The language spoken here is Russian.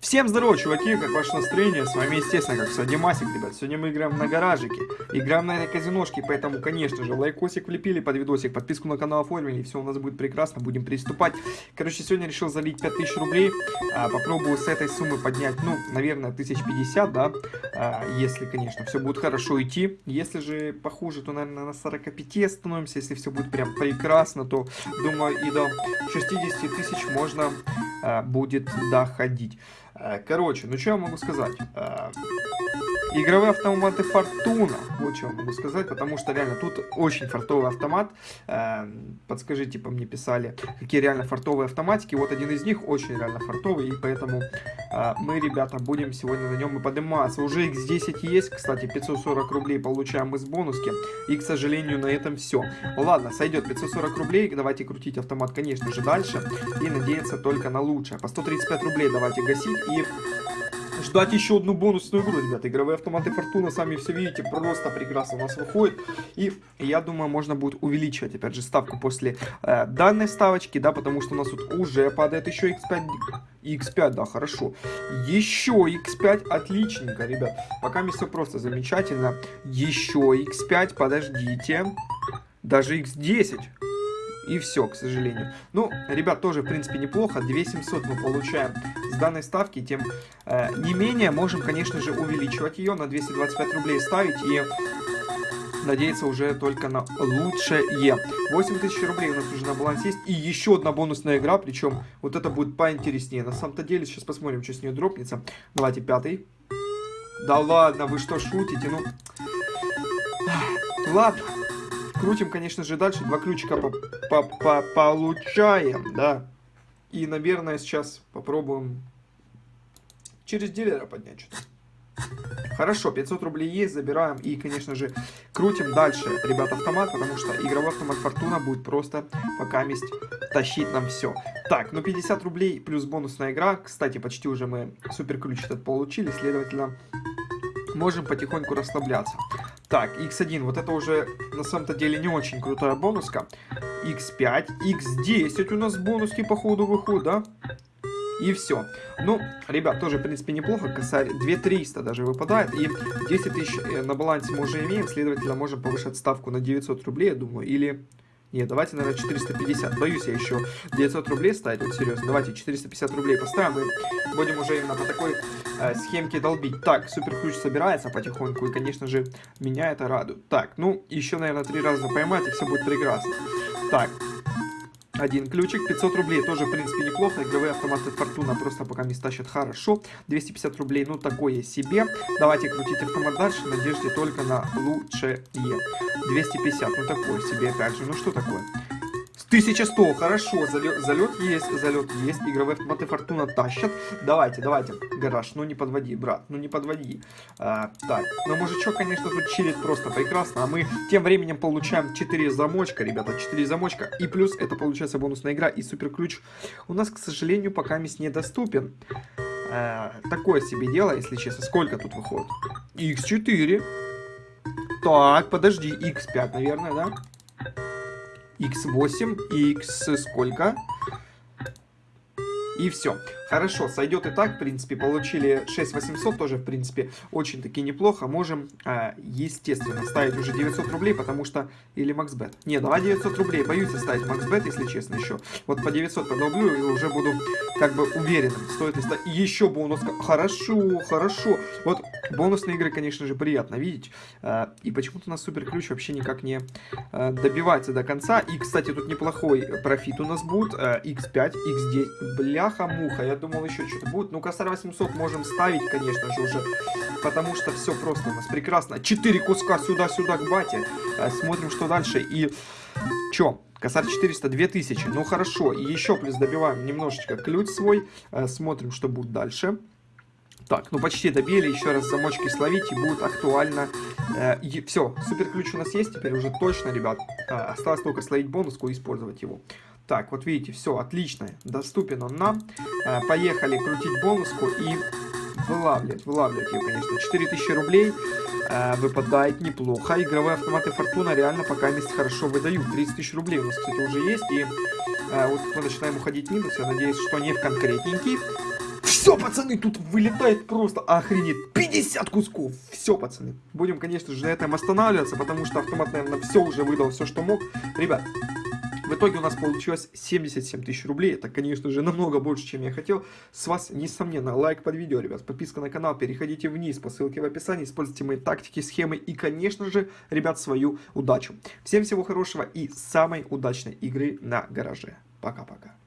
Всем здорово, чуваки, как ваше настроение? С вами, естественно, как всегда, Димасик, ребят. Сегодня мы играем на гаражике, играем на этой казиношке, поэтому, конечно же, лайкосик влепили под видосик, подписку на канал оформили, все у нас будет прекрасно, будем приступать. Короче, сегодня решил залить 5000 рублей, а, попробую с этой суммы поднять, ну, наверное, 1050, да, а, если, конечно, все будет хорошо идти. Если же похуже, то, наверное, на 45 остановимся, если все будет прям прекрасно, то, думаю, и до 60 тысяч можно а, будет доходить. Короче, ну что я могу сказать? Э, игровые автоматы Фортуна, вот что могу сказать, потому что реально тут очень фартовый автомат. Э, подскажите, по мне писали, какие реально фартовые автоматики. Вот один из них очень реально фартовый, и поэтому мы, ребята, будем сегодня на нем и подниматься. Уже X10 есть, кстати, 540 рублей получаем из бонуски, и, к сожалению, на этом все. Ладно, сойдет 540 рублей, давайте крутить автомат, конечно же, дальше, и надеяться только на лучшее. По 135 рублей давайте гасить, и ждать еще одну бонусную игру, ребята. Игровые автоматы Фортуна, сами все видите, просто прекрасно у нас выходит. И я думаю, можно будет увеличивать, опять же, ставку после э, данной ставочки, да, потому что у нас тут уже падает еще X5. X5, да, хорошо. Еще X5, отличненько, ребят. Пока мне все просто замечательно. Еще X5, подождите. Даже X10. И все, к сожалению. Ну, ребят, тоже, в принципе, неплохо. 2700 мы получаем данной ставки. Тем э, не менее, можем, конечно же, увеличивать ее на 225 рублей ставить. И надеяться уже только на лучшее. 8000 рублей у нас уже на балансе есть. И еще одна бонусная игра, причем вот это будет поинтереснее. На самом-то деле, сейчас посмотрим, что с нее дропнется. Давайте пятый. Да ладно, вы что шутите? Ну, ладно. Крутим, конечно же, дальше. Два ключика по -по -по получаем, да. И, наверное, сейчас попробуем через дилера поднять что-то. Хорошо, 500 рублей есть, забираем и, конечно же, крутим дальше, ребят, автомат, потому что игровой автомат Фортуна будет просто пока месть тащить нам все. Так, ну 50 рублей плюс бонусная игра, кстати, почти уже мы супер ключ этот получили, следовательно, можем потихоньку расслабляться. Так, x1, вот это уже на самом-то деле не очень крутая бонуска. x5, x10 у нас бонуски по ходу выходят, да? И все. Ну, ребят, тоже, в принципе, неплохо. Косарь 2300 даже выпадает. И 10 тысяч э, на балансе мы уже имеем. Следовательно, можем повышать ставку на 900 рублей, я думаю. Или нет, давайте, наверное, 450. Боюсь я еще 900 рублей ставить, вот серьезно. Давайте 450 рублей поставим и будем уже именно по такой э, схемке долбить. Так, супер ключ собирается потихоньку и, конечно же, меня это радует. Так, ну, еще, наверное, три раза поймать и все будет прекрасно. Так, один ключик, 500 рублей, тоже, в принципе, неплохо. Игровые автоматы Фортуна просто пока не стащат хорошо. 250 рублей, ну, такое себе. Давайте крутить автомат дальше, надежде только на лучшее. 250, ну, такое себе, опять же. Ну, что такое? 1100, хорошо, залет, есть, залет есть, игровые автоматы Фортуна тащат. Давайте, давайте, гараж, ну не подводи, брат, ну не подводи. А, так, ну мужичок, конечно, тут чилит просто прекрасно, а мы тем временем получаем 4 замочка, ребята, 4 замочка, и плюс это получается бонусная игра и супер ключ у нас, к сожалению, пока мисс недоступен. А, такое себе дело, если честно. Сколько тут выходит? X4. Так, подожди, X5, наверное, да? X8 и x сколько? И все. Хорошо, сойдет и так, в принципе, получили 6800, тоже, в принципе, очень-таки неплохо. Можем, э, естественно, ставить уже 900 рублей, потому что... Или максбет. Не, давай 900 рублей, боюсь ставить максбет, если честно, еще. Вот по 900 подоблю и уже буду, как бы, уверенным, стоит ли ставить. Еще бонус. Хорошо, хорошо. Вот бонусные игры, конечно же, приятно видеть. Э, и почему-то у нас супер ключ вообще никак не э, добивается до конца. И, кстати, тут неплохой профит у нас будет. Э, x5, x10. Бляха-муха, я думал, еще что-то будет. Ну, косарь 800 можем ставить, конечно же, уже. Потому что все просто у нас прекрасно. 4 куска сюда-сюда к бате. Э, смотрим, что дальше. И... Чё? Косарь 400, 2000. Ну, хорошо. И еще плюс добиваем немножечко ключ свой. Э, смотрим, что будет дальше. Так, ну почти добили, еще раз замочки словить и будет актуально. Э, все, супер ключ у нас есть теперь уже точно, ребят. Э, осталось только словить бонуску и использовать его. Так, вот видите, все, отлично, доступен он нам. Э, поехали крутить бонуску и вылавливать, вылавливать ее, конечно. 4000 рублей э, выпадает неплохо. Игровые автоматы Фортуна реально пока месяц хорошо выдают. 30 тысяч рублей у нас, кстати, уже есть. И э, вот мы начинаем уходить минус. Я надеюсь, что не в конкретненький. Все, пацаны, тут вылетает просто охренеть. 50 кусков. Все, пацаны. Будем, конечно же, на этом останавливаться, потому что автомат, наверное, все уже выдал, все, что мог. Ребят, в итоге у нас получилось 77 тысяч рублей. Это, конечно же, намного больше, чем я хотел. С вас, несомненно, лайк под видео, ребят. Подписка на канал. Переходите вниз по ссылке в описании. Используйте мои тактики, схемы и, конечно же, ребят, свою удачу. Всем всего хорошего и самой удачной игры на гараже. Пока-пока.